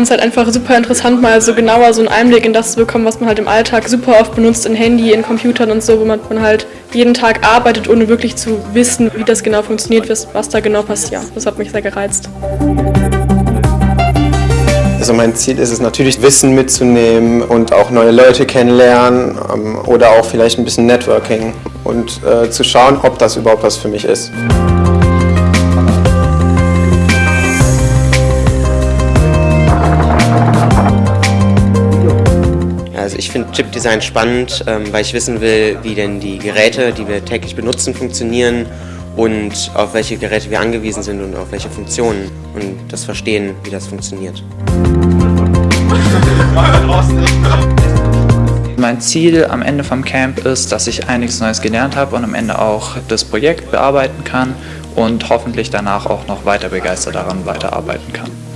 fand es halt einfach super interessant, mal so genauer so einen Einblick in das zu bekommen, was man halt im Alltag super oft benutzt, in Handy, in Computern und so, wo man, halt jeden Tag arbeitet, ohne wirklich zu wissen, wie das genau funktioniert, was da genau passiert. Das hat mich sehr gereizt. Also mein Ziel ist es natürlich, Wissen mitzunehmen und auch neue Leute kennenlernen ähm, oder auch vielleicht ein bisschen Networking und äh, zu schauen, ob das überhaupt was für mich ist. Ich finde Chipdesign spannend, ähm, weil ich wissen will, wie denn die Geräte, die wir täglich benutzen, funktionieren und auf welche Geräte wir angewiesen sind und auf welche Funktionen und das Verstehen, wie das funktioniert. Mein Ziel am Ende vom Camp ist, dass ich einiges Neues gelernt habe und am Ende auch das Projekt bearbeiten kann und hoffentlich danach auch noch weiter begeistert daran weiterarbeiten kann.